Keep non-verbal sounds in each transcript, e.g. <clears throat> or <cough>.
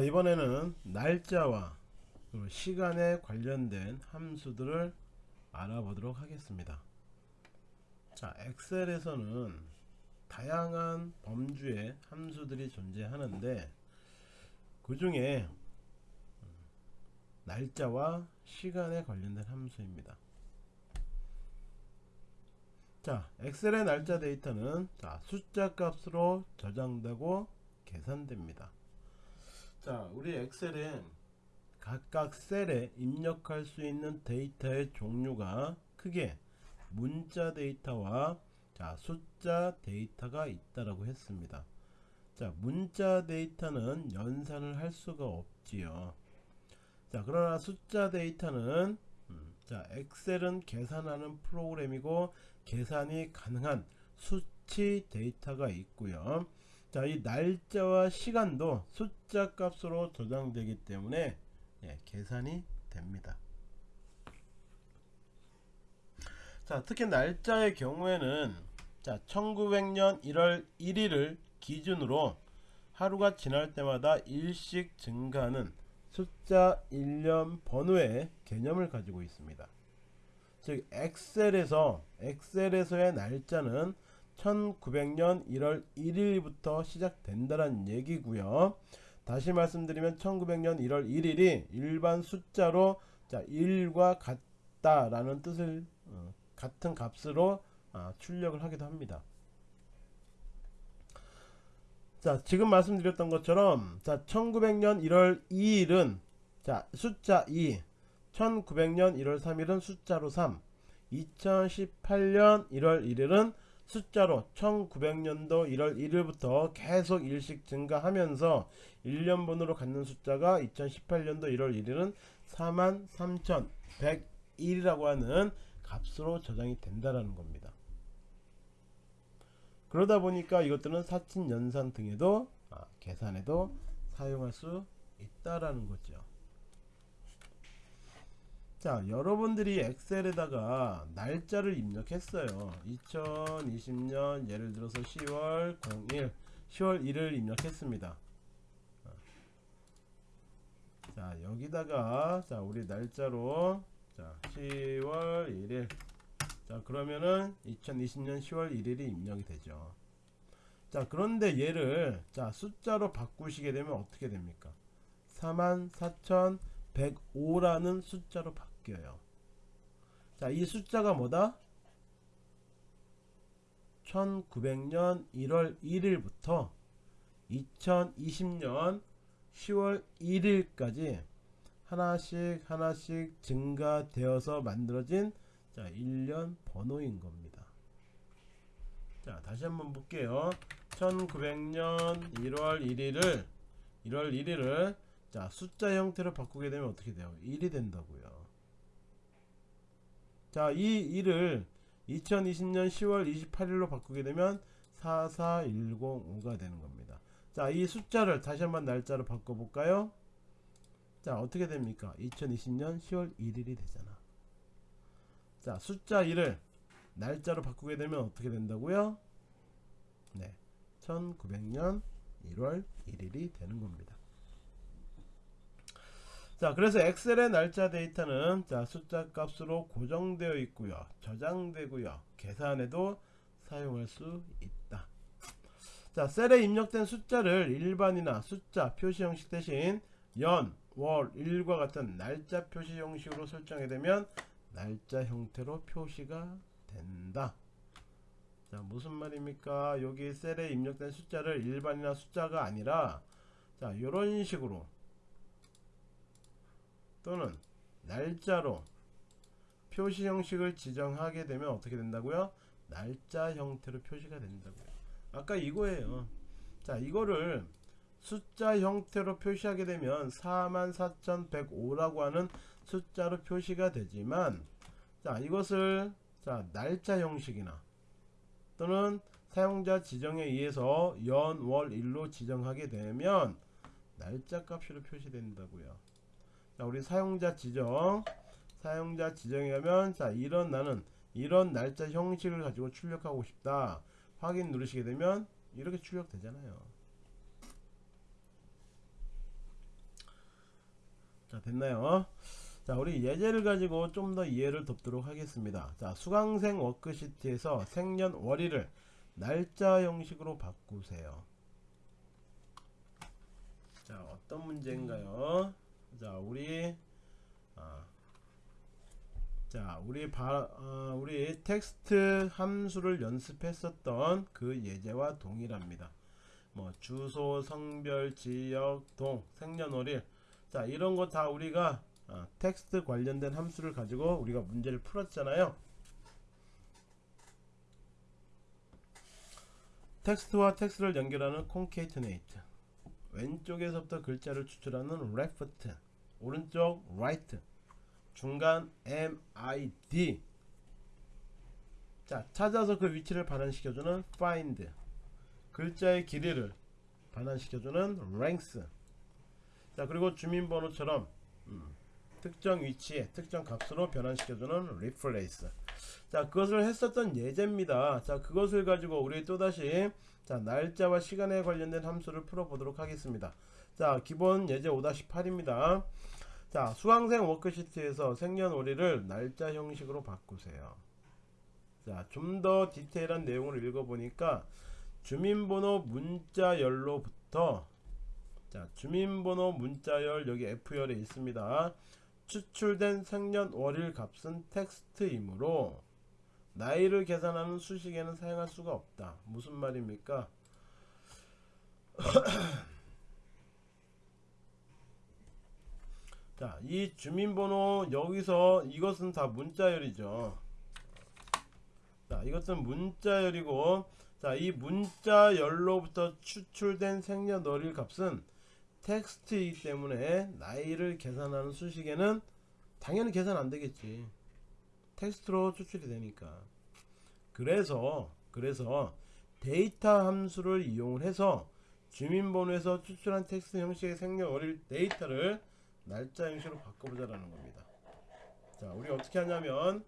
자 이번에는 날짜와 시간에 관련된 함수들을 알아보도록 하겠습니다. 자 엑셀에서는 다양한 범주의 함수들이 존재하는데 그 중에 날짜와 시간에 관련된 함수입니다. 자 엑셀의 날짜 데이터는 자 숫자 값으로 저장되고 계산됩니다 자 우리 엑셀에 각각 셀에 입력할 수 있는 데이터의 종류가 크게 문자 데이터와 자 숫자 데이터가 있다라고 했습니다. 자 문자 데이터는 연산을 할 수가 없지요. 자 그러나 숫자 데이터는 음, 자 엑셀은 계산하는 프로그램이고 계산이 가능한 수치 데이터가 있고요 자 이 날짜와 시간도 숫자 값으로 저장되기 때문에 예, 계산이 됩니다. 자 특히 날짜의 경우에는 자 1900년 1월 1일을 기준으로 하루가 지날 때마다 일씩 증가하는 숫자 1년 번호의 개념을 가지고 있습니다. 즉 엑셀에서 엑셀에서의 날짜는 1900년 1월 1일부터 시작된다는 얘기고요. 다시 말씀드리면 1900년 1월 1일이 일반 숫자로 자 1과 같다 라는 뜻을 어, 같은 값으로 아, 출력을 하기도 합니다. 자 지금 말씀드렸던 것처럼 자 1900년 1월 2일은 자 숫자 2 1900년 1월 3일은 숫자로 3 2018년 1월 1일은 숫자로 1900년도 1월 1일부터 계속 일씩 증가하면서 1년번호로 갖는 숫자가 2018년도 1월 1일은 43,101이라고 하는 값으로 저장이 된다라는 겁니다. 그러다 보니까 이것들은 사친 연산 등에도 아, 계산에도 사용할 수 있다라는 거죠. 자 여러분들이 엑셀에다가 날짜를 입력했어요. 2020년 예를 들어서 10월 01 10월 1일 입력했습니다. 자 여기다가 자 우리 날짜로 자 10월 1일. 자 그러면은 2020년 10월 1일이 입력이 되죠. 자 그런데 얘를 자 숫자로 바꾸시게 되면 어떻게 됩니까? 44,105라는 숫자로 바꾸 바뀌어요. 자, 이 숫자가 뭐다? 1900년 1월 1일부터 2020년 10월 1일까지 하나씩 하나씩 증가되어서 만들어진 자 1년 번호인 겁니다. 자 다시 한번 볼게요. 1900년 1월 1일을 1월 1일을 자 숫자 형태로 바꾸게 되면 어떻게 돼요? 1이 된다고요. 자, 이 1을 2020년 10월 28일로 바꾸게 되면 44105가 되는 겁니다. 자, 이 숫자를 다시 한번 날짜로 바꿔볼까요? 자, 어떻게 됩니까? 2020년 10월 1일이 되잖아. 자, 숫자 1을 날짜로 바꾸게 되면 어떻게 된다고요? 네. 1900년 1월 1일이 되는 겁니다. 자 그래서 엑셀의 날짜 데이터는 자 숫자 값으로 고정되어 있고요. 저장되고요. 계산에도 사용할 수 있다. 자 셀에 입력된 숫자를 일반이나 숫자 표시 형식 대신 연, 월, 일과 같은 날짜 표시 형식으로 설정이 되면 날짜 형태로 표시가 된다. 자 무슨 말입니까? 여기 셀에 입력된 숫자를 일반이나 숫자가 아니라 자 이런 식으로 또는 날짜로 표시 형식을 지정하게 되면 어떻게 된다고요? 날짜 형태로 표시가 된다고요. 아까 이거예요. 자, 이거를 숫자 형태로 표시하게 되면 44,105라고 하는 숫자로 표시가 되지만 자, 이것을 자, 날짜 형식이나 또는 사용자 지정에 의해서 연, 월, 일로 지정하게 되면 날짜 값으로 표시된다고요. 자 우리 사용자 지정. 사용자 지정에 가면 자 이런 나는 이런 날짜 형식을 가지고 출력하고 싶다. 확인 누르시게 되면 이렇게 출력되잖아요. 자 됐나요? 자 우리 예제를 가지고 좀 더 이해를 돕도록 하겠습니다. 자 수강생 워크시트에서 생년월일을 날짜 형식으로 바꾸세요. 자 어떤 문제인가요 자 우리 아, 자 우리 바, 어, 우리 텍스트 함수를 연습했었던 그 예제와 동일합니다. 뭐 주소 성별 지역 동 생년월일. 자 이런 거 다 우리가 어, 텍스트 관련된 함수를 가지고 우리가 문제를 풀었잖아요. 텍스트와 텍스트를 연결하는 concatenate 왼쪽에서부터 글자를 추출하는 left 오른쪽 right. 중간 mid 자 찾아서 그 위치를 반환시켜주는 find. 글자의 길이를 반환시켜주는 length 자 그리고 주민번호처럼 음, 특정 위치에 특정 값으로 변환시켜주는 replace. 자 그것을 했었던 예제입니다. 자 그것을 가지고 우리 또다시 자 날짜와 시간에 관련된 함수를 풀어보도록 하겠습니다. 자 기본 예제 5-8입니다 자 수강생 워크시트에서 생년월일을 날짜 형식으로 바꾸세요. 자좀 더 디테일한 내용을 읽어보니까 주민번호 문자열로부터 자 주민번호 문자열 여기 F열에 있습니다. 추출된 생년월일 값은 텍스트이므로 나이를 계산하는 수식에는 사용할 수가 없다. 무슨 말입니까 <clears throat> 자, 이 주민번호 여기서 이것은 다 문자열이죠. 자, 이것은 문자열이고 자, 이 문자열로부터 추출된 생년월일 값은 텍스트이기 때문에 나이를 계산하는 수식에는 당연히 계산 안 되겠지. 텍스트로 추출이 되니까. 그래서 그래서 데이터 함수를 이용을 해서 주민번호에서 추출한 텍스트 형식의 생년월일 데이터를 날짜 형식으로 바꿔보자라는 겁니다. 자, 우리 어떻게 하냐면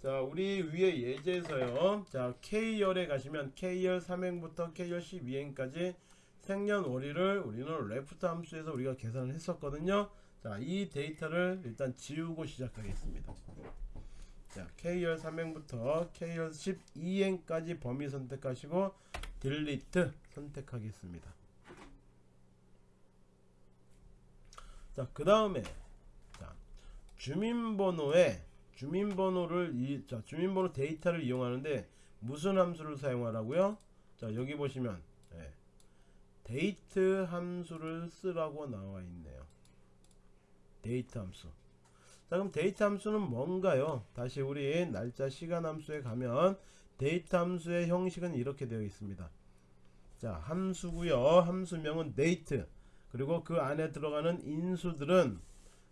자, 우리 위에 예제에서요. 자, K열에 가시면 K열 3행부터 K열 12행까지 생년월일을 우리는 left 함수에서 우리가 계산을 했었거든요. 자, 이 데이터를 일단 지우고 시작하겠습니다. 자, K열 3행부터 K열 12행까지 범위 선택하시고 delete 선택하겠습니다. 자, 그 다음에 자, 주민번호에 주민번호를 이 자, 주민번호 데이터를 이용하는데 무슨 함수를 사용하라고요? 자, 여기 보시면 예, 데이트 함수를 쓰라고 나와 있네요. 데이트 함수. 자, 그럼 데이트 함수는 뭔가요? 다시 우리 날짜 시간 함수에 가면 데이트 함수의 형식은 이렇게 되어 있습니다. 자, 함수고요. 함수명은 date. 그리고 그 안에 들어가는 인수들은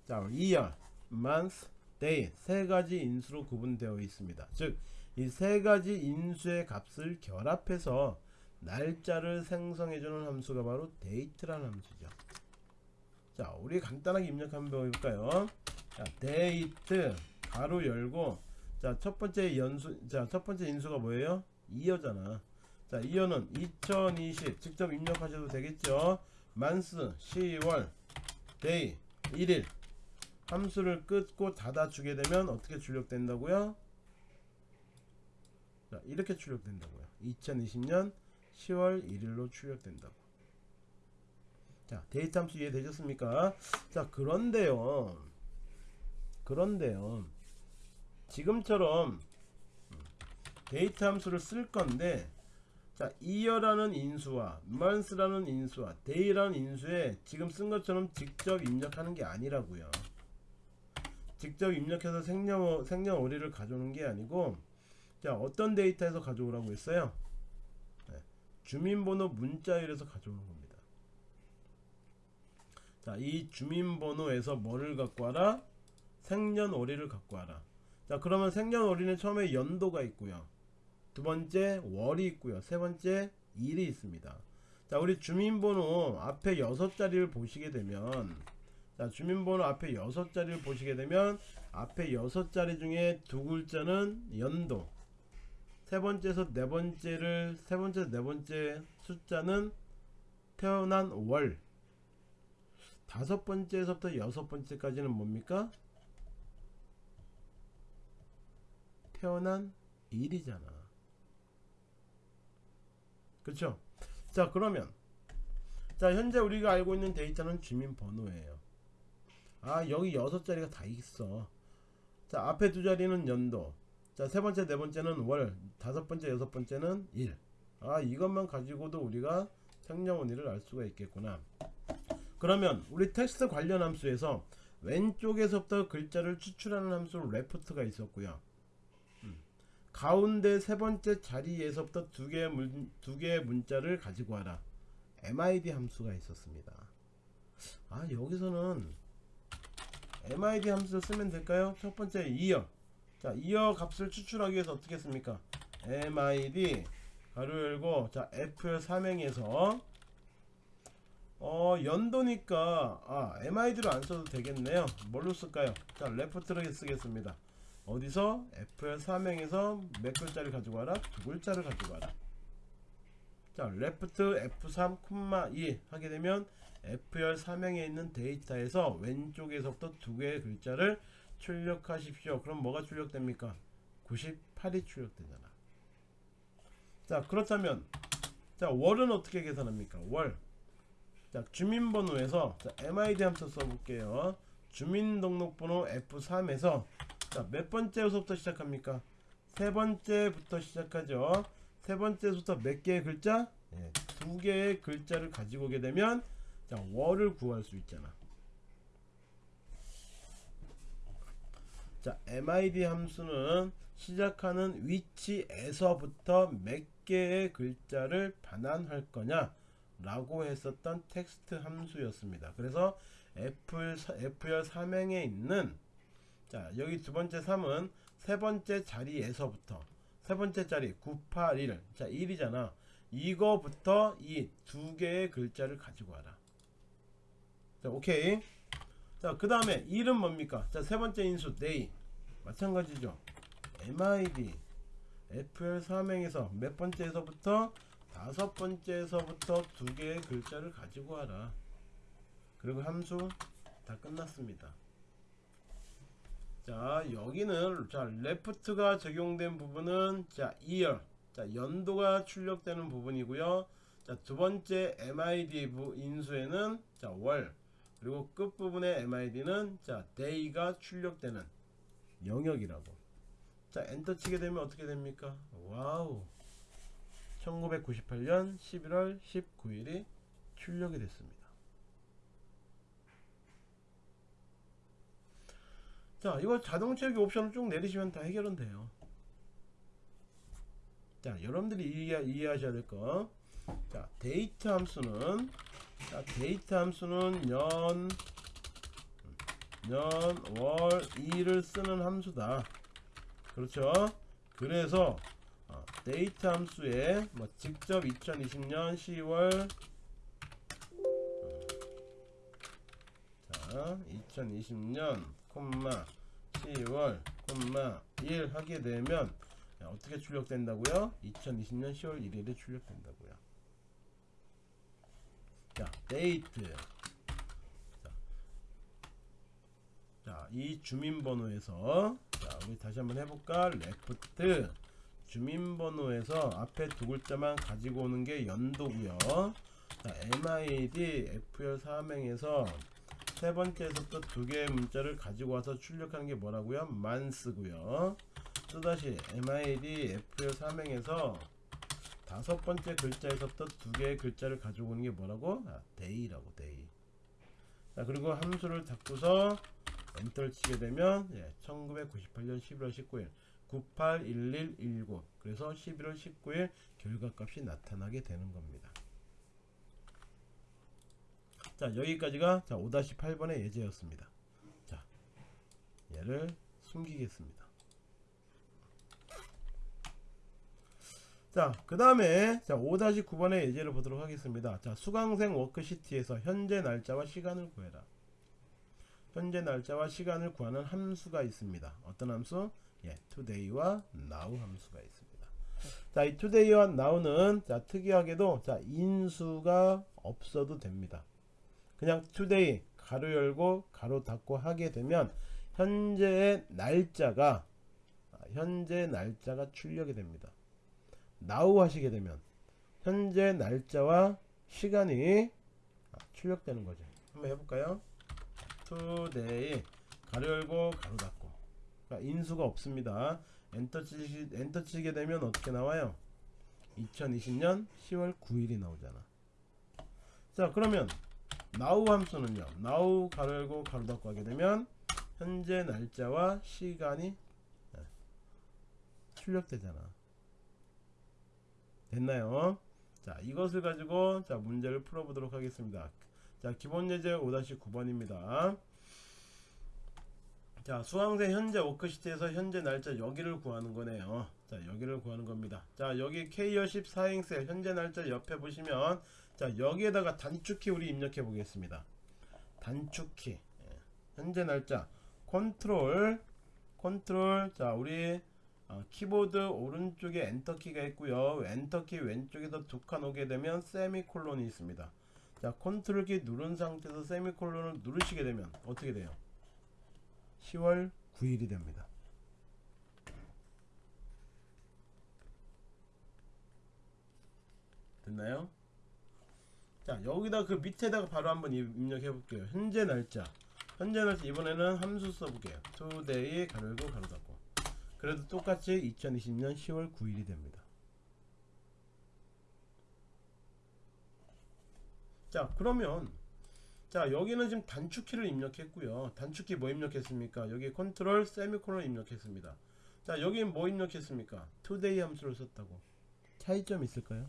자, year, month, day 세 가지 인수로 구분되어 있습니다. 즉, 이 세 가지 인수의 값을 결합해서 날짜를 생성해주는 함수가 바로 date라는 함수죠. 자, 우리 간단하게 입력 한번 해볼까요? 자, date 가로 열고 자, 첫 번째 연수 자, 첫 번째 인수가 뭐예요? year잖아. 자, 2여는 2020 직접 입력하셔도 되겠죠? month 10월 day 1일 함수를 끊고 닫아 주게 되면 어떻게 출력된다고요? 자, 이렇게 출력된다고요. 2020년 10월 1일로 출력된다고. 자, 데이터 함수 이해되셨습니까? 자, 그런데요. 그런데요. 지금처럼 데이터 함수를 쓸 건데 자, 이어라는 인수와 month라는 인수와 day라는 인수에 지금 쓴 것처럼 직접 입력하는 게 아니라고요. 직접 입력해서 생년, 생년월일을 가져오는 게 아니고 자, 어떤 데이터에서 가져오라고 했어요? 네, 주민번호 문자열에서 가져오는 겁니다. 자, 이 주민번호에서 뭐를 갖고 와라? 생년월일을 갖고 와라. 자, 그러면 생년월일은 처음에 연도가 있고요. 두 번째 월이 있고요. 세 번째 일이 있습니다. 자, 우리 주민번호 앞에 여섯 자리를 보시게 되면 자, 주민번호 앞에 여섯 자리를 보시게 되면 앞에 여섯 자리 중에 두 글자는 연도 세 번째에서 네 번째를 세 번째 네 번째 숫자는 태어난 월 다섯 번째에서부터 여섯 번째까지는 뭡니까? 태어난 일이잖아. 그렇죠? 자 그러면 자 현재 우리가 알고 있는 데이터는 주민번호예요. 아 여기 여섯 자리가 다 있어. 자 앞에 두 자리는 연도. 자 세 번째 네 번째는 월. 다섯 번째 여섯 번째는 일. 아 이것만 가지고도 우리가 생년월일을 알 수가 있겠구나. 그러면 우리 텍스트 관련 함수에서 왼쪽에서부터 글자를 추출하는 함수 레프트가 있었고요. 음. 가운데 세 번째 자리에서부터 두 개의 문, 두 개의 문자를 가지고 와라. MID 함수가 있었습니다. 아 여기서는 MID 함수를 쓰면 될까요? 첫 번째 이어. 자 이어 값을 추출하기 위해서 어떻게 했습니까? MID 가로 열고 자 F 삼행에서 어 연도니까 아 MID로 안 써도 되겠네요 뭘로 쓸까요 자 left로 쓰겠습니다 어디서? F열 삼행에서 몇 글자를 가지고 와라? 두 글자를 가지고 와라. 자 left F3 콤마 2 하게 되면 F열 삼행에 있는 데이터에서 왼쪽에서부터 두 개의 글자를 출력하십시오. 그럼 뭐가 출력됩니까? 98이 출력되잖아. 자 그렇다면 자 월은 어떻게 계산합니까? 월. 자 주민번호에서 자, MID 함수 써볼게요. 주민등록번호 F3에서 자 몇 번째부터 시작합니까? 세 번째부터 시작하죠. 세 번째부터 몇 개의 글자? 예, 두 개의 글자를 가지고 오게 되면 자 월을 구할 수 있잖아. 자 MID 함수는 시작하는 위치에서부터 몇 개의 글자를 반환할 거냐? 라고 했었던 텍스트 함수였습니다. 그래서 F, F열 3행에 있는 자 여기 두 번째 3은 세 번째 자리에서부터 세 번째 자리 981. 자 1이잖아. 이거부터 이 두 개의 글자를 가지고 와라. 자 오케이. 자그 다음에 1은 뭡니까? 자세 번째 인수 day 마찬가지죠. MID FL 3행에서 몇 번째에서부터? 다섯 번째에서부터 두 개의 글자를 가지고 와라. 그리고 함수 다 끝났습니다. 자 여기는 자 레프트가 적용된 부분은 자 year 자 연도가 출력되는 부분이고요. 자 두 번째 MID 부 인수에는 자월 그리고 끝 부분의 MID는 자 day가 출력되는 영역이라고. 자 엔터 치게 되면 어떻게 됩니까? 와우 1998년 11월 19일이 출력이 됐습니다. 자, 이거 자동 채우기 옵션을 쭉 내리시면 다 해결은 돼요. 자, 여러분들이 이해, 이해하셔야 될 거. 자, 데이터 함수는 자, 데이터 함수는 년, 년, 월, 일을 쓰는 함수다. 그렇죠? 그래서 어, 데이터 함수에 뭐 직접 2020년 10월 자 2020년 콤마 10월 콤마 1 하게 되면 야, 어떻게 출력된다고요? 2020년 10월 1일에 출력된다고요. 자 데이트 자, 이 주민번호에서 자, 우리 다시 한번 해볼까? 레프트 주민번호에서 앞에 두 글자만 가지고 오는 게 연도고요. 자, MID F열 3행에서 세 번째에서부터 두 개의 문자를 가지고 와서 출력하는 게 뭐라고요? 만스고요. 또다시 MID F열 3행에서 다섯 번째 글자에서부터 두 개의 글자를 가지고 오는 게 뭐라고? 아, day라고 day. 자, 그리고 함수를 닫고서 엔터를 치게 되면 예, 1998년 11월 19일 981119 그래서 11월 19일 결과값이 나타나게 되는 겁니다. 자 여기까지가 자 5-8번의 예제였습니다. 자 얘를 숨기겠습니다. 자, 그 다음에 자 5-9번의 예제를 보도록 하겠습니다. 자, 수강생 워크시트에서 현재 날짜와 시간을 구해라. 현재 날짜와 시간을 구하는 함수가 있습니다. 어떤 함수? 예, today와 now 함수가 있습니다. 자, 이 today와 now는 자, 특이하게도 자, 인수가 없어도 됩니다. 그냥 today 가로 열고 가로 닫고 하게 되면 현재의 날짜가 아, 현재 날짜가 출력이 됩니다. now 하시게 되면 현재 날짜와 시간이 아, 출력되는 거죠. 한번 해볼까요? today 가로 열고 가로 닫고 그러니까 인수가 없습니다. 엔터 치시, 엔터 치게 되면 어떻게 나와요? 2020년 10월 9일이 나오잖아. 자 그러면 now 함수는요. now 가로 열고 가로 닫고 하게 되면 현재 날짜와 시간이 네, 출력되잖아. 됐나요? 자 이것을 가지고 자 문제를 풀어보도록 하겠습니다. 자 기본 예제 5-9번입니다. 자 수강생 현재 워크시트에서 현재 날짜 여기를 구하는 거네요. 자 여기를 구하는 겁니다. 자 여기 K열 14행셀 현재 날짜 옆에 보시면 자 여기에다가 단축키 우리 입력해 보겠습니다. 단축키. 예, 현재 날짜. 컨트롤 컨트롤. 자 우리 어, 키보드 오른쪽에 엔터키가 있고요. 엔터키 왼쪽에서 두 칸 오게 되면 세미콜론이 있습니다. 자 컨트롤 키 누른 상태에서 세미콜론을 누르시게 되면 어떻게 돼요? 10월 9일이 됩니다. 됐나요? 자 여기다 그 밑에다가 바로 한번 입력해 볼게요. 현재 날짜. 현재 날짜 이번에는 함수 써볼게요. Today 가로고 가로 닫고. 그래도 똑같이 2020년 10월 9일이 됩니다. 자 그러면 자 여기는 지금 단축키를 입력했고요. 단축키 뭐 입력했습니까? 여기 컨트롤 세미콜론 입력했습니다. 자 여기는 뭐 입력했습니까? Today 함수를 썼다고. 차이점 있을까요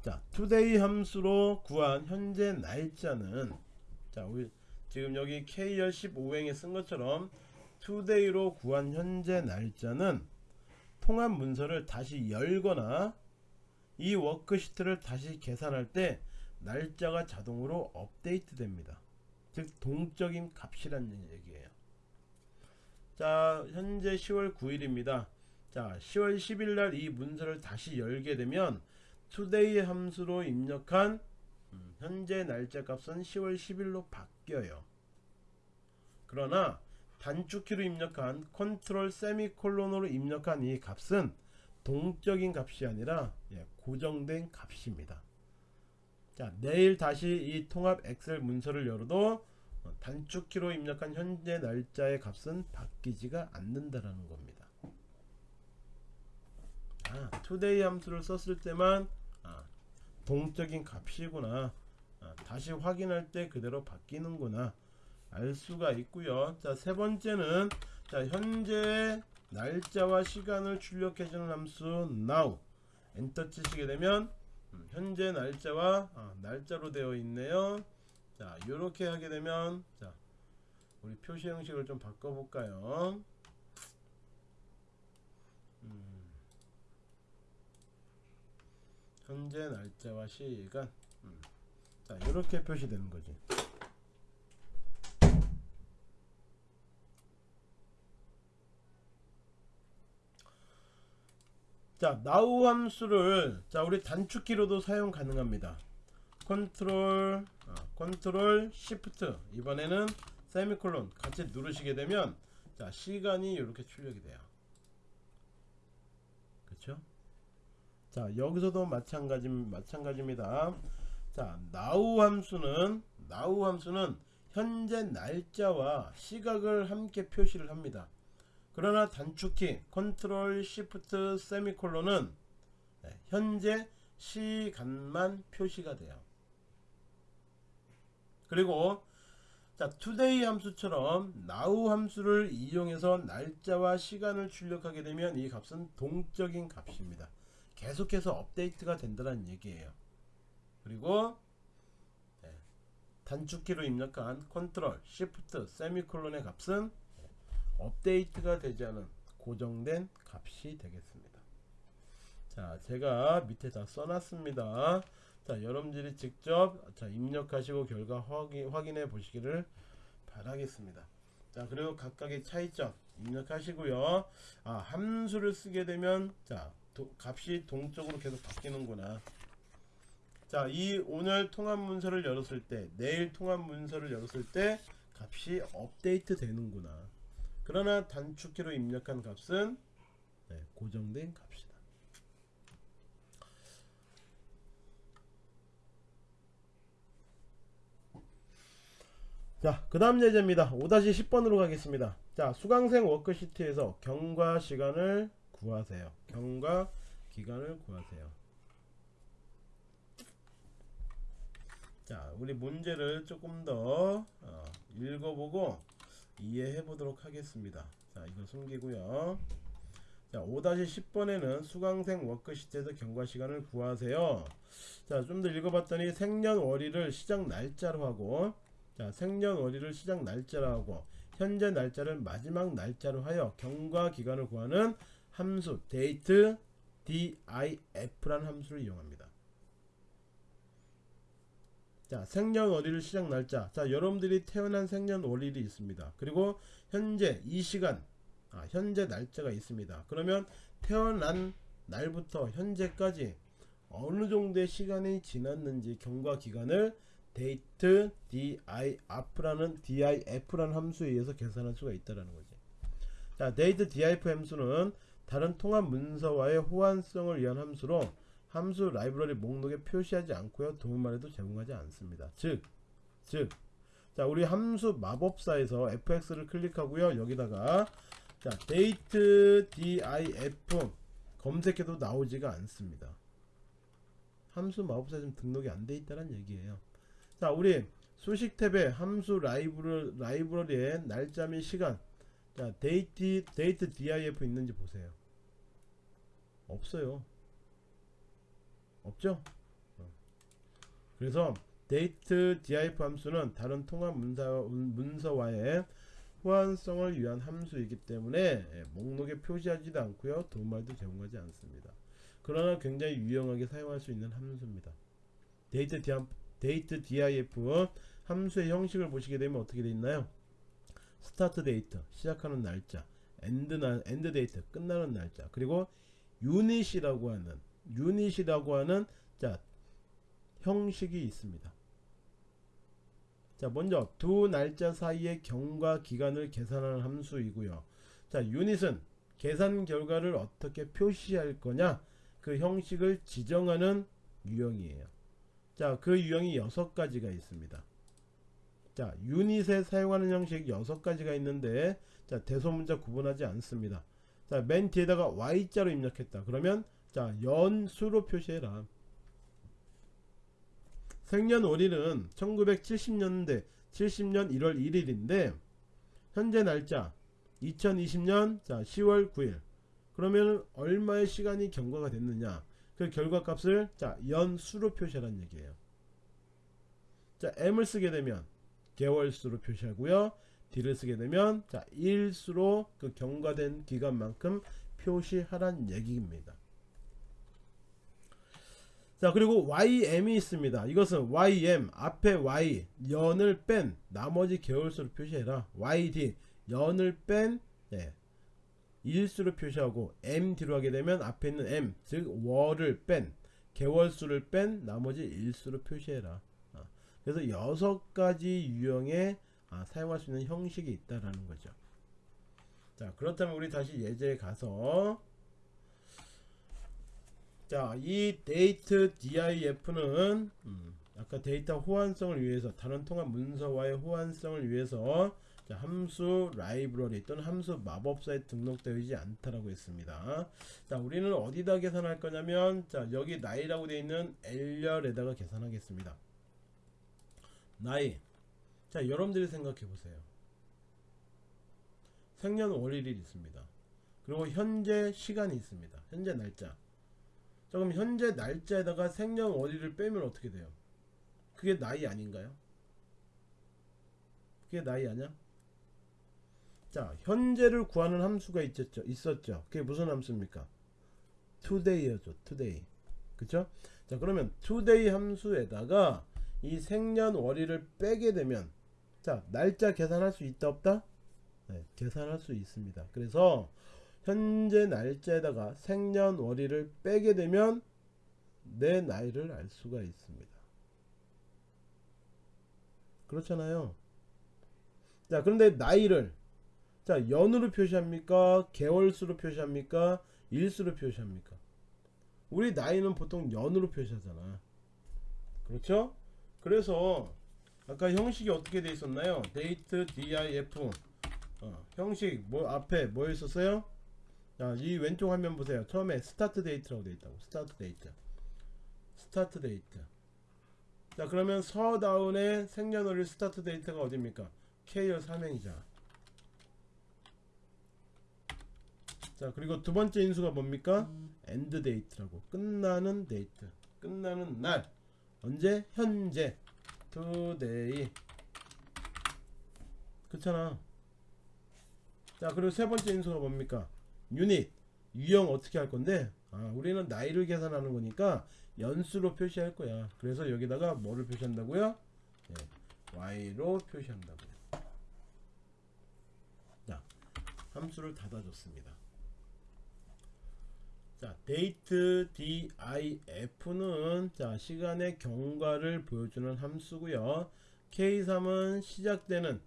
자, today 함수로 구한 현재 날짜는 자, 우리 지금 여기 K열 15행에 쓴 것처럼 today로 구한 현재 날짜는 통합 문서를 다시 열거나 이 워크시트를 다시 계산할 때 날짜가 자동으로 업데이트 됩니다. 즉 동적인 값이라는 얘기예요. 자, 현재 10월 9일입니다. 자, 10월 10일 날 이 문서를 다시 열게 되면 today 함수로 입력한 음, 현재 날짜 값은 10월 10일로 바뀌어요. 그러나 단축키로 입력한 컨트롤 세미콜론으로 입력한 이 값은 동적인 값이 아니라 예, 고정된 값입니다. 자, 내일 다시 이 통합 엑셀 문서를 열어도 어, 단축키로 입력한 현재 날짜의 값은 바뀌지가 않는다라는 겁니다. 아, today 함수를 썼을 때만 아, 동적인 값이구나. 아, 다시 확인할 때 그대로 바뀌는구나. 알 수가 있고요. 자세 번째는 자 현재 날짜와 시간을 출력해주는 함수 now. 엔터 치시게 되면 음, 현재 날짜와 아, 날짜로 되어 있네요. 자 이렇게 하게 되면 자 우리 표시 형식을 좀 바꿔 볼까요 현재 날짜와 시간. 음. 자 이렇게 표시되는 거지. 자 now 함수를 자 우리 단축키로도 사용 가능합니다. 컨트롤 아, 컨트롤 시프트. 이번에는 세미콜론 같이 누르시게 되면 자 시간이 이렇게 출력이 돼요 그렇죠 자 여기서도 마찬가지 마찬가지입니다. 자 now 함수는 now 함수는 현재 날짜와 시각을 함께 표시를 합니다. 그러나 단축키 컨트롤 시프트 세미콜론은 네, 현재 시간만 표시가 돼요. 그리고 자 today 함수처럼 now 함수를 이용해서 날짜와 시간을 출력하게 되면 이 값은 동적인 값입니다. 계속해서 업데이트가 된다는 얘기예요. 그리고 네, 단축키로 입력한 컨트롤, 시프트, 세미콜론의 값은 업데이트가 되지 않은 고정된 값이 되겠습니다. 자, 제가 밑에 다 써놨습니다. 자, 여러분들이 직접 자, 입력하시고 결과 확인, 확인해 보시기를 바라겠습니다. 자, 그리고 각각의 차이점 입력하시고요. 아, 함수를 쓰게 되면 자, 도, 값이 동적으로 계속 바뀌는구나 자, 이 오늘 통합 문서를 열었을 때, 내일 통합 문서를 열었을 때 값이 업데이트 되는구나. 그러나 단축키로 입력한 값은 네, 고정된 값이다. 자, 그 다음 예제입니다. 5-10번으로 가겠습니다. 자, 수강생 워크시트에서 경과 시간을 구하세요. 경과 기간을 구하세요. 자, 우리 문제를 조금 더 어, 읽어보고 이해해 보도록 하겠습니다. 자, 이거 숨기고요. 자, 5-10번에는 수강생 워크시트에서 경과 시간을 구하세요. 자, 좀 더 읽어봤더니 생년월일을 시작 날짜로 하고 자, 생년월일을 시작 날짜로 하고 현재 날짜를 마지막 날짜로 하여 경과 기간을 구하는 함수 date diff라는 함수를 이용합니다. 자, 생년월일을 시작 날짜. 자, 여러분들이 태어난 생년월일이 있습니다. 그리고 현재 이 시간, 아, 현재 날짜가 있습니다. 그러면 태어난 날부터 현재까지 어느 정도의 시간이 지났는지 경과 기간을 date diff라는 diff라는 함수에 의해서 계산할 수가 있다라는 거지. 자, date diff 함수는 다른 통합 문서와의 호환성을 위한 함수로 함수 라이브러리 목록에 표시하지 않고요. 도움말에도 제공하지 않습니다. 즉, 즉, 자 우리 함수 마법사에서 fx를 클릭하고요. 여기다가 자 date diff 검색해도 나오지가 않습니다. 함수 마법사 좀 등록이 안 돼 있다는 얘기예요. 자 우리 수식 탭에 함수 라이브러, 라이브러리에 날짜 및 시간 자 date, date diff 있는지 보세요. 없어요. 없죠? 어. 그래서 date diff 함수는 다른 통합 문서, 문서와의 호환성을 위한 함수이기 때문에 예, 목록에 표시하지도 않고요 도움말도 제공하지 않습니다. 그러나 굉장히 유용하게 사용할 수 있는 함수입니다. date, date diff 함수의 형식을 보시게 되면 어떻게 되어 있나요? start date 시작하는 날짜 end 날 end date 끝나는 날짜 그리고 unit이라고 하는 unit이라고 하는 자 형식이 있습니다. 자 먼저 두 날짜 사이의 경과 기간을 계산하는 함수이고요. 자 유닛은 계산 결과를 어떻게 표시할 거냐 그 형식을 지정하는 유형이에요. 자그 유형이 여섯 가지가 있습니다. 자 유닛에 사용하는 형식 여섯 가지가 있는데 자 대소문자 구분하지 않습니다. 자 맨 뒤에다가 y자로 입력했다. 그러면 자 연수로 표시해라. 생년월일은 1970년대 70년 1월 1일인데 현재 날짜 2020년 자 10월 9일. 그러면 얼마의 시간이 경과가 됐느냐? 그 결과값을 자 연수로 표시하라는 얘기예요. 자 m을 쓰게 되면 개월수로 표시하고요 d를 쓰게 되면 자 일수로 그 경과된 기간만큼 표시하란 얘기입니다. 자 그리고 YM이 있습니다. 이것은 YM 앞에 Y 연을 뺀 나머지 개월수를 표시해라. YD 연을 뺀 네, 일수를 표시하고 M 뒤로 하게 되면 앞에 있는 M 즉 월을 뺀 개월수를 뺀 나머지 일수로 표시해라. 아, 그래서 여섯 가지 유형의 아, 사용할 수 있는 형식이 있다라는 거죠 자 그렇다면 우리 다시 예제에 가서 자, 이 date diff는 음, 아까 데이터 호환성을 위해서 다른 통합 문서와의 호환성을 위해서 자, 함수 라이브러리 또는 함수 마법사에 등록되어 있지 않다라고 했습니다. 자, 우리는 어디다 계산할 거냐면 자, 여기 나이라고 되어 있는 L열에다가 계산하겠습니다. 나이. 자, 여러분들이 생각해 보세요. 생년 월일이 있습니다. 그리고 현재 시간이 있습니다. 현재 날짜. 자 그럼 현재 날짜에다가 생년 월일을 빼면 어떻게 돼요? 그게 나이 아닌가요? 그게 나이 아니야? 자 현재를 구하는 함수가 있었죠 있었죠 그게 무슨 함수입니까 today였죠 today 그쵸 자 그러면 today 함수에다가 이 생년월일을 빼게 되면 자 날짜 계산할 수 있다 없다 네, 계산할 수 있습니다 그래서 현재 날짜에다가 생년월일을 빼게 되면 내 나이를 알 수가 있습니다. 그렇잖아요. 자, 그런데 나이를 자, 연으로 표시합니까? 개월수로 표시합니까? 일수로 표시합니까? 우리 나이는 보통 연으로 표시하잖아. 그렇죠? 그래서 아까 형식이 어떻게 돼 있었나요? date DIF 어, 형식 뭐 앞에 뭐 있었어요? 자, 이 왼쪽 화면 보세요. 처음에 start date라고 돼 있다고. start date. start date. 자, 그러면 서다운의 생년월일 start date가 어디입니까? K열 삼행이잖아. 자, 그리고 두 번째 인수가 뭡니까? end date라고. 끝나는 데이트. 끝나는 날. 언제? 현재. Today. 그렇잖아. 자, 그리고 세 번째 인수가 뭡니까? 유닛. 유형 어떻게 할 건데? 아, 우리는 나이를 계산하는 거니까 연수로 표시할 거야. 그래서 여기다가 뭐를 표시한다고요? 예, y로 표시한다고요. 자, 함수를 닫아줬습니다. 자, date diff는 자, 시간의 경과를 보여주는 함수고요. k3은 시작되는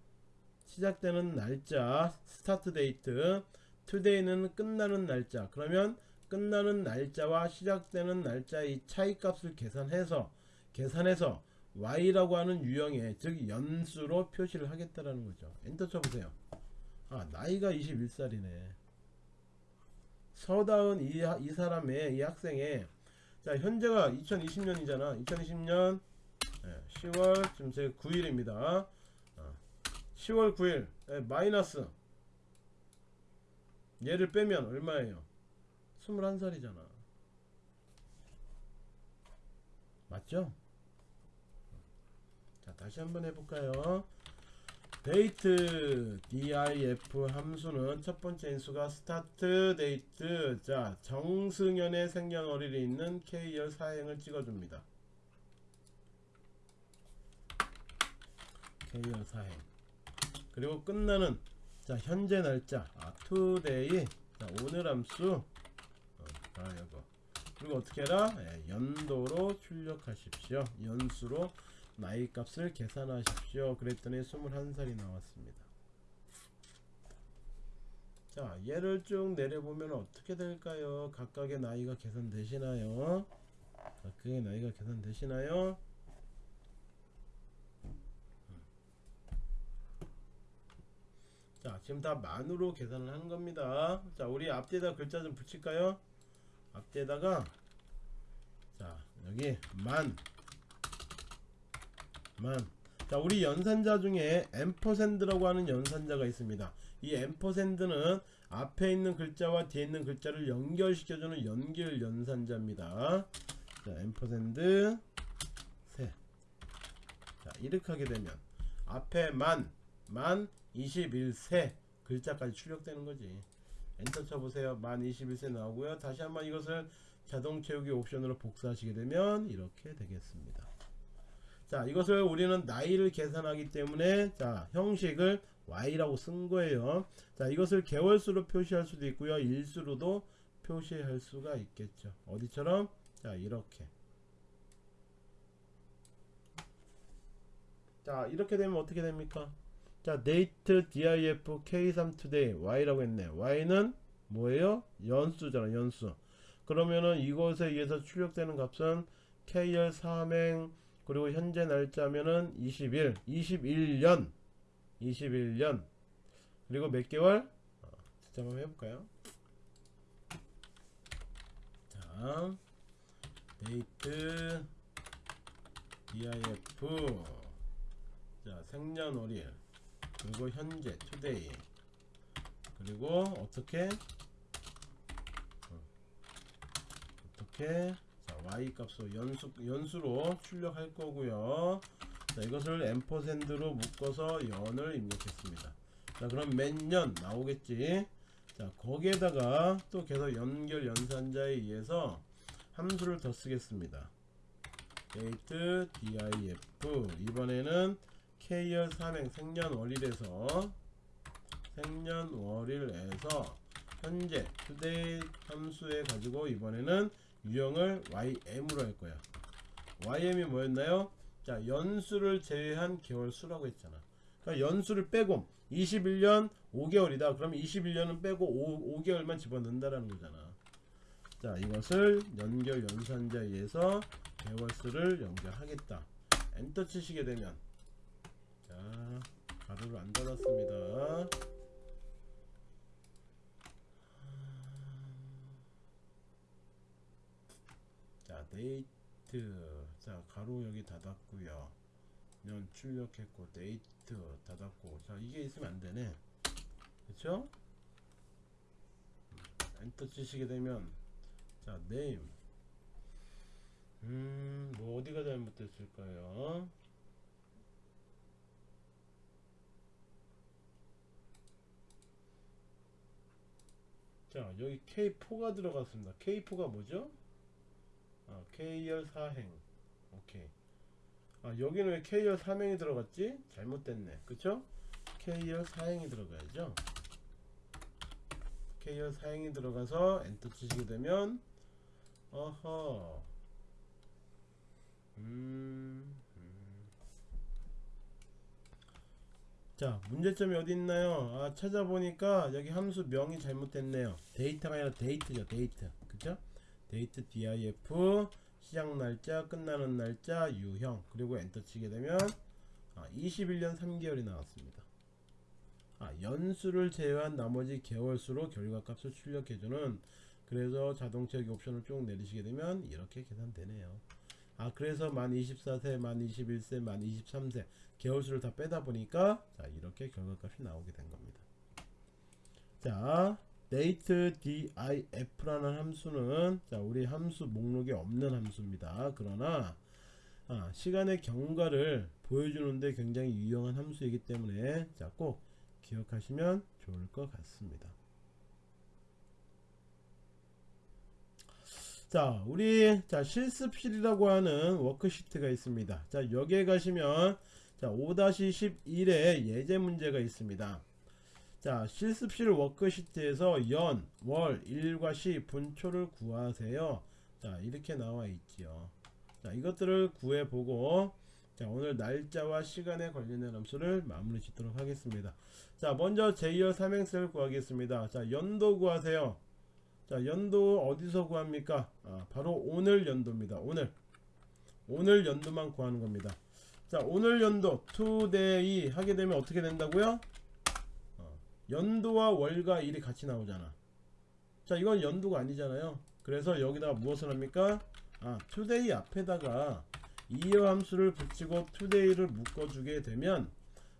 시작되는 날짜 start date today는 끝나는 날짜. 그러면 끝나는 날짜와 시작되는 날짜의 차이 값을 계산해서 계산해서 y라고 하는 유형의 즉 연수로 표시를 하겠다라는 거죠. 엔터 쳐보세요. 아 나이가 21살이네 서다은 이, 하- 이 사람의 이 학생의 자 현재가 2020년이잖아. 2020년 10월 지금 제 9일입니다. 10월 9일 예, 마이너스. 얘를 빼면 얼마예요? 21살이잖아. 맞죠? 자 다시 한번 해볼까요 date. Diff 함수는 첫 번째 인수가 start date. 자 정승현의 생년월일이 있는 k열 사행을 찍어줍니다. K열 사행. 그리고 끝나는 자 현재 날짜. 아 today 자 오늘 함수. 어, 아 이거. 그리고 어떻게 해라? 예, 연도로 출력하십시오. 연수로 나이 값을 계산하십시오. 그랬더니 21살이 나왔습니다. 자 얘를 쭉 내려보면 어떻게 될까요? 각각의 나이가 계산되시나요? 각각의 나이가 계산되시나요? 자 지금 다 만으로 계산을 하는 겁니다. 자 우리 앞뒤에다 글자 좀 붙일까요? 앞뒤에다가 자 여기 만 만. 자, 우리 연산자 중에 ampersand라고 하는 연산자가 있습니다. 이 ampersand는 앞에 있는 글자와 뒤에 있는 글자를 연결시켜주는 연결 연산자입니다. 자, ampersand 세. 자, 이렇게 하게 되면 앞에 만, 만 21세 글자까지 출력되는 거지. 엔터 쳐보세요. 만 21세 나오고요. 다시 한번 이것을 자동 채우기 옵션으로 복사하시게 되면 이렇게 되겠습니다. 자 이것을 우리는 나이를 계산하기 때문에 자 형식을 y라고 쓴 거예요. 자 이것을 개월수로 표시할 수도 있고요. 일수로도 표시할 수가 있겠죠. 어디처럼? 자 이렇게. 자 이렇게 되면 어떻게 됩니까? 자 date diff k3 today y라고 했네. y는 뭐예요? 연수잖아 연수. 그러면은 이것에 의해서 출력되는 값은 k열 3행 그리고 현재 날짜면은 21 21년 21년. 그리고 몇 개월? 어, 진짜 한번 해볼까요? 자 데이트 diff 자 생년월일. 그리고 현재 today 그리고 어떻게? 어, 어떻게? 자, y 값으로 연수, 연수로 출력할 거고요. 자 이것을 앰퍼샌드로 묶어서 연을 입력했습니다. 자 그럼 몇 년 나오겠지? 자 거기에다가 또 계속 연결 연산자에 의해서 함수를 더 쓰겠습니다. Date diff 이번에는 k열 3행 생년월일에서 생년월일에서 현재 today 함수에 가지고 이번에는 유형을 ym으로 할 거야. ym이 뭐였나요? 자 연수를 제외한 개월 수라고 했잖아. 그러니까 연수를 빼고 21년 5개월이다. 그럼 21년은 빼고 5, 5개월만 집어넣는다라는 거잖아. 자 이것을 연결 연산자에 의해서 개월수를 연결하겠다. 엔터 치시게 되면. 자 가로를 안 닫았습니다 자 데이트. 자 가로 여기 닫았고요. 년 출력했고 데이트 닫았고. 자 이게 있으면 안되네. 그쵸? 엔터 치시게 되면 자 네임. 음뭐 어디가 잘못됐을까요? 자 여기 K4가 들어갔습니다. K4가 뭐죠 아, K열 사행. 오케이. 아 여기는 왜 K열 3행이 들어갔지? 잘못됐네. 그쵸? K열 4행이 들어가야죠. K열 4행이 들어가서 엔터 치시게 되면 어허. 음, 음. 자 문제점이 어디 있나요? 아 찾아보니까 여기 함수 명이 잘못됐네요. 데이터가 아니라 date죠 date. 그죠 date diff 시작 날짜 끝나는 날짜 유형 그리고 엔터 치게 되면 아, 21년 3개월이 나왔습니다. 아, 연수를 제외한 나머지 개월수로 결과값을 출력해주는 그래서 자동차 옵션을 쭉 내리시게 되면 이렇게 계산되네요. 아 그래서 만 24세 만 21세 만 23세 개월수를 다 빼다 보니까 자 이렇게 결과값이 나오게 된 겁니다. 자 date dif라는 함수는 자 우리 함수 목록에 없는 함수입니다. 그러나 아, 시간의 경과를 보여주는데 굉장히 유용한 함수이기 때문에 자 꼭 기억하시면 좋을 것 같습니다. 자 우리 자 실습실이라고 하는 워크시트가 있습니다. 자 여기에 가시면 자 5-11에 예제 문제가 있습니다 자 실습실 워크시트에서 연, 월, 일과 시 분초를 구하세요. 자 이렇게 나와 있지요. 자 이것들을 구해 보고 자 오늘 날짜와 시간에 관련된 함수를 마무리 짓도록 하겠습니다. 자 먼저 제2열 삼행세를 구하겠습니다. 자 연도 구하세요. 자 연도 어디서 구합니까? 아, 바로 오늘 연도입니다. 오늘. 오늘 연도만 구하는 겁니다. 자 오늘 연도 today 하게 되면 어떻게 된다고요? 어, 연도와 월과 일이 같이 나오잖아. 자 이건 연도가 아니잖아요. 그래서 여기다가 무엇을 합니까? 아 today 앞에다가 이어 함수를 붙이고 today를 묶어주게 되면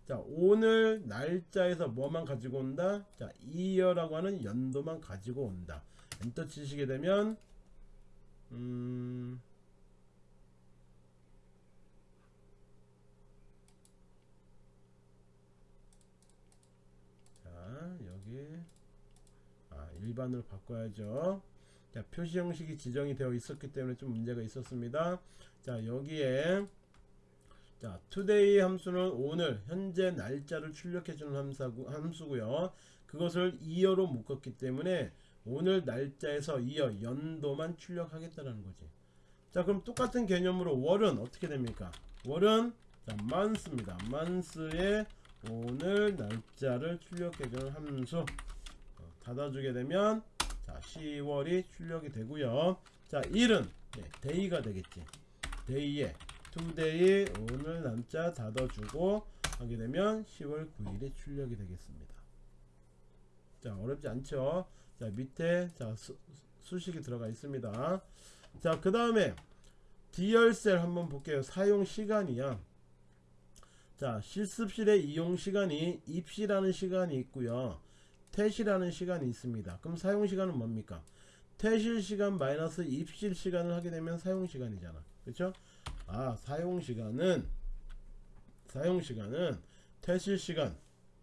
자 오늘 날짜에서 뭐만 가지고 온다? 자 이어라고 하는 연도만 가지고 온다. 엔터 치시게 되면 음 아, 일반으로 바꿔야죠. 자, 표시 형식이 지정이 되어 있었기 때문에 좀 문제가 있었습니다. 자, 여기에 자, today 함수는 오늘 현재 날짜를 출력해 주는 함수고, 함수고요. 그것을 이어로 묶었기 때문에 오늘 날짜에서 이어 연도만 출력하겠다는 거지. 자, 그럼 똑같은 개념으로 월은 어떻게 됩니까? 월은 자, month입니다. month의 오늘 날짜를 출력해주는 함수 어, 닫아주게 되면 자 10월이 출력이 되고요. 자 일은 네, day가 되겠지. day에 today 오늘 날짜 닫아주고 하게 되면 10월 9일이 출력이 되겠습니다. 자 어렵지 않죠? 자 밑에 자 수, 수식이 들어가 있습니다. 자 그 다음에 디열셀 한번 볼게요. 사용 시간이야 자 실습실의 이용 시간이 입시라는 시간이 있고요. 퇴실하는 시간이 있습니다. 그럼 사용 시간은 뭡니까? 퇴실 시간 마이너스 입실 시간을 하게 되면 사용 시간이잖아. 그렇죠 아 사용 시간은 사용 시간은 퇴실 시간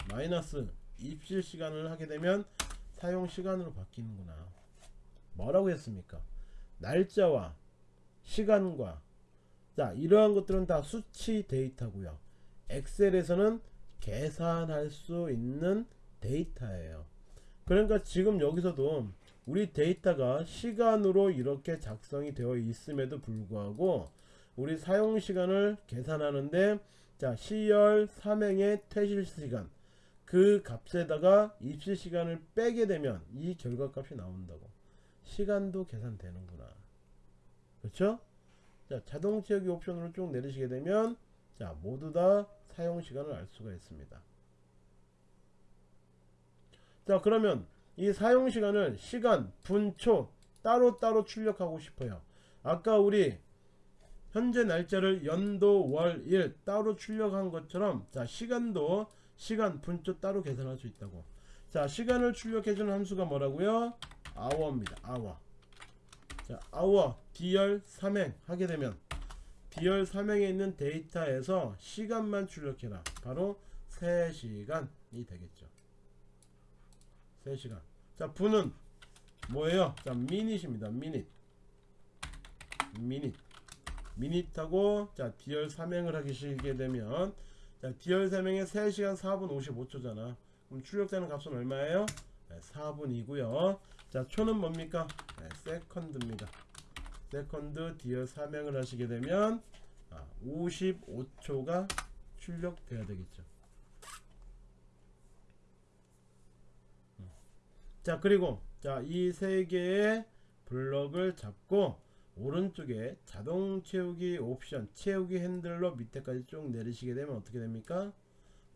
마이너스 입실 시간을 하게 되면 사용 시간으로 바뀌는구나. 뭐라고 했습니까? 날짜와 시간과 자 이러한 것들은 다 수치 데이터고요 엑셀에서는 계산할 수 있는 데이터예요. 그러니까 지금 여기서도 우리 데이터가 시간으로 이렇게 작성이 되어 있음에도 불구하고 우리 사용 시간을 계산하는데 자 시열 삼행의 퇴실 시간 그 값에다가 입시 시간을 빼게 되면 이 결과값이 나온다고. 시간도 계산되는구나. 그렇죠? 자 자동 채우기 옵션으로 쭉 내리시게 되면 자 모두 다 사용 시간을 알 수가 있습니다. 자 그러면 이 사용 시간을 시간 분초 따로따로 출력하고 싶어요. 아까 우리 현재 날짜를 연도 월 일 따로 출력한 것처럼 자 시간도 시간 분초 따로 계산할 수 있다고. 자 시간을 출력해주는 함수가 뭐라고요? hour입니다. hour. 자 hour D열 삼행 하게 되면 D열 삼행에 있는 데이터에서 시간만 출력해라. 바로 3시간이 되겠죠. 3시간. 자 분은 뭐예요? 자 minute입니다. minute minute minute하고 자 D열 삼행을 하시게 되면 자 D열 삼행에 3시간 4분 55초잖아. 그럼 출력되는 값은 얼마예요? 네, 4분이고요. 자 초는 뭡니까? 네, second입니다 second D열 삼행을 하시게 되면 아, 55초가 출력돼야 되겠죠. 음. 자 그리고 자이 세 개의 블럭을 잡고 오른쪽에 자동 채우기 옵션 채우기 핸들로 밑에까지 쭉 내리시게 되면 어떻게 됩니까?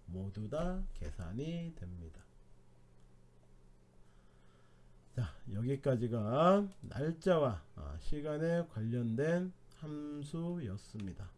모두 다 계산이 됩니다 자 여기까지가 날짜와 아, 시간에 관련된 함수였습니다.